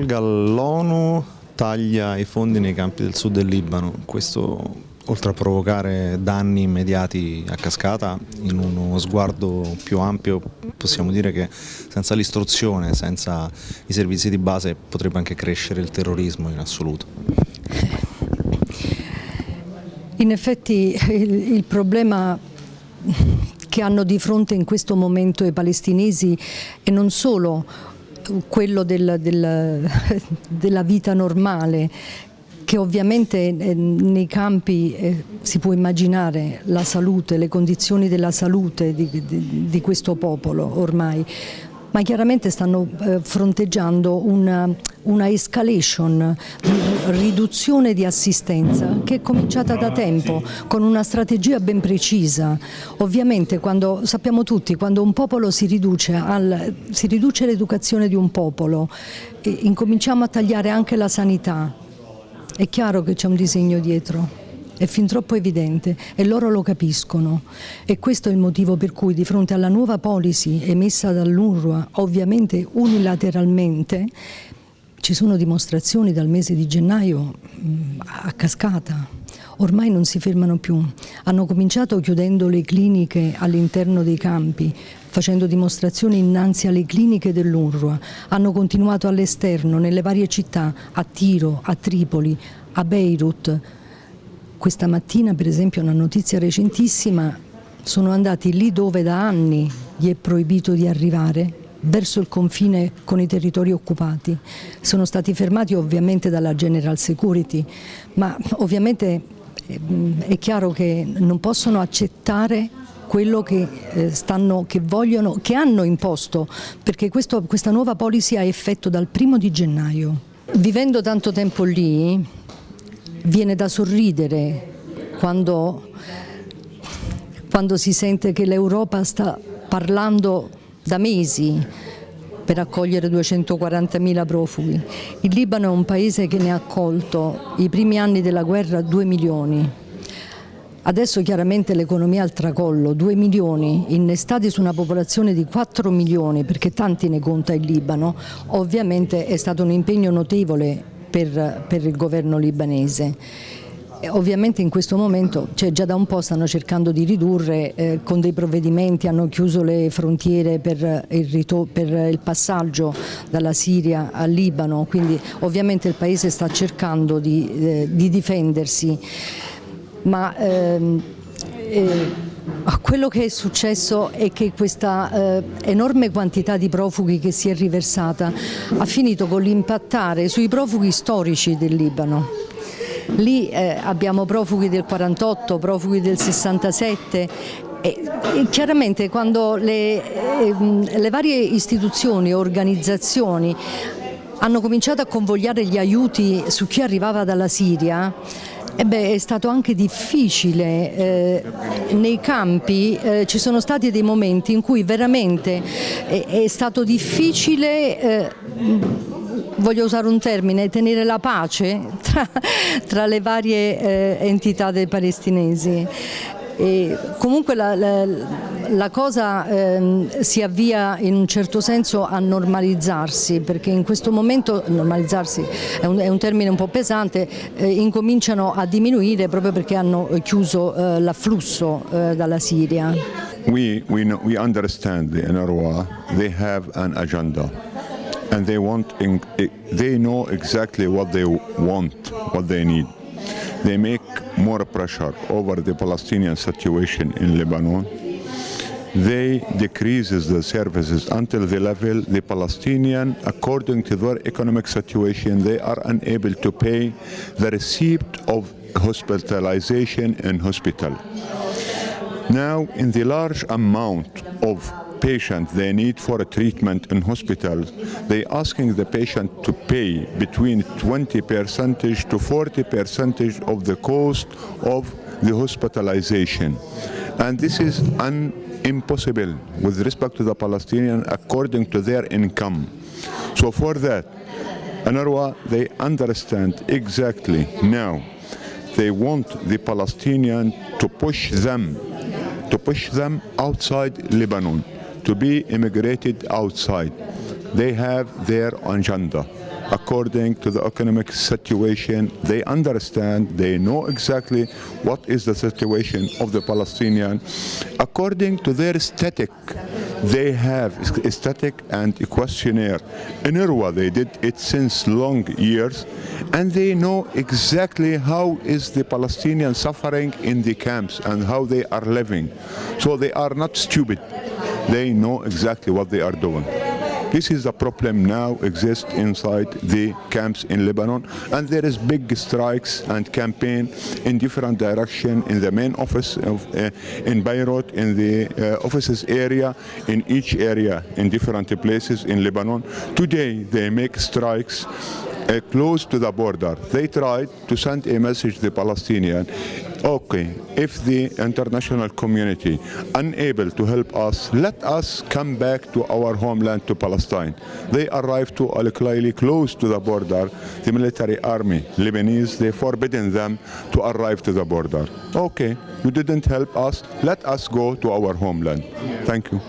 accolga l'ONU taglia i fondi nei campi del sud del Libano, questo oltre a provocare danni immediati a cascata, in uno sguardo più ampio possiamo dire che senza l'istruzione, senza i servizi di base potrebbe anche crescere il terrorismo in assoluto. In effetti il, il problema che hanno di fronte in questo momento i palestinesi è non solo quello del, del, della vita normale che ovviamente eh, nei campi eh, si può immaginare la salute, le condizioni della salute di, di, di questo popolo ormai, ma chiaramente stanno eh, fronteggiando una, una escalation, riduzione di assistenza che è cominciata da tempo con una strategia ben precisa. Ovviamente quando, sappiamo tutti, quando un popolo si riduce, riduce l'educazione di un popolo, incominciamo a tagliare anche la sanità, è chiaro che c'è un disegno dietro, è fin troppo evidente e loro lo capiscono. E questo è il motivo per cui di fronte alla nuova policy emessa dall'UNRWA, ovviamente unilateralmente, ci sono dimostrazioni dal mese di gennaio mm, a cascata, ormai non si fermano più, hanno cominciato chiudendo le cliniche all'interno dei campi, facendo dimostrazioni innanzi alle cliniche dell'UNRWA, hanno continuato all'esterno, nelle varie città, a Tiro, a Tripoli, a Beirut. Questa mattina per esempio una notizia recentissima, sono andati lì dove da anni gli è proibito di arrivare, verso il confine con i territori occupati. Sono stati fermati ovviamente dalla General Security, ma ovviamente ehm, è chiaro che non possono accettare quello che, eh, stanno, che, vogliono, che hanno imposto, perché questo, questa nuova policy ha effetto dal primo di gennaio. Vivendo tanto tempo lì, viene da sorridere quando, quando si sente che l'Europa sta parlando da mesi per accogliere 240.000 profughi. Il Libano è un paese che ne ha accolto i primi anni della guerra 2 milioni Adesso chiaramente l'economia al tracollo, 2 milioni innestati su una popolazione di 4 milioni, perché tanti ne conta il Libano, ovviamente è stato un impegno notevole per, per il governo libanese. Ovviamente in questo momento, cioè già da un po' stanno cercando di ridurre eh, con dei provvedimenti, hanno chiuso le frontiere per il, per il, passaggio dalla Siria al Libano, quindi ovviamente il Paese sta cercando di, eh, di difendersi ma ehm, eh, quello che è successo è che questa eh, enorme quantità di profughi che si è riversata ha finito con l'impattare sui profughi storici del Libano. Lì eh, abbiamo profughi del 48, profughi del 67 e, e chiaramente quando le, eh, le varie istituzioni, organizzazioni hanno cominciato a convogliare gli aiuti su chi arrivava dalla Siria, eh beh, è stato anche difficile, eh, nei campi eh, ci sono stati dei momenti in cui veramente è, è stato difficile eh, voglio usare un termine, tenere la pace tra, tra le varie eh, entità dei palestinesi. E comunque la, la, la cosa ehm, si avvia in un certo senso a normalizzarsi perché in questo momento normalizzarsi è un, è un termine un po' pesante, eh, incominciano a diminuire proprio perché hanno chiuso eh, l'afflusso eh, dalla Siria. We, we, know, we understand the NRWA, they have an agenda and they, want, they know exactly what they want, what they need. They make more pressure over the Palestinian situation in Lebanon. They decreases the services until the level the Palestinian, according to their economic situation, they are unable to pay the receipt of hospitalization in hospital. Now, in the large amount of patient they need for a treatment in hospital, they asking the patient to pay between 20 percentage to 40 percentage of the cost of the hospitalization. And this is un impossible with respect to the Palestinian according to their income. So for that, UNRWA, they understand exactly now they want the Palestinian to push them to push them outside Lebanon to be immigrated outside. They have their agenda. according to the economic situation. They understand, they know exactly what is the situation of the Palestinian. According to their static, they have static and questionnaire. In Irwa, they did it since long years, and they know exactly how is the Palestinian suffering in the camps and how they are living. So they are not stupid. They know exactly what they are doing. This is the problem now exists inside the camps in Lebanon and there is big strikes and campaign in different direction in the main office of, uh, in Beirut, in the uh, offices area, in each area, in different places in Lebanon. Today they make strikes uh, close to the border. They tried to send a message to the Palestinian okay, if the international community unable to help us, let us come back to our homeland to Palestine. They arrived to Al Khlaili close to the border. The military army, Lebanese, they forbidden them to arrive to the border. Okay, you didn't help us, let us go to our homeland. Thank you.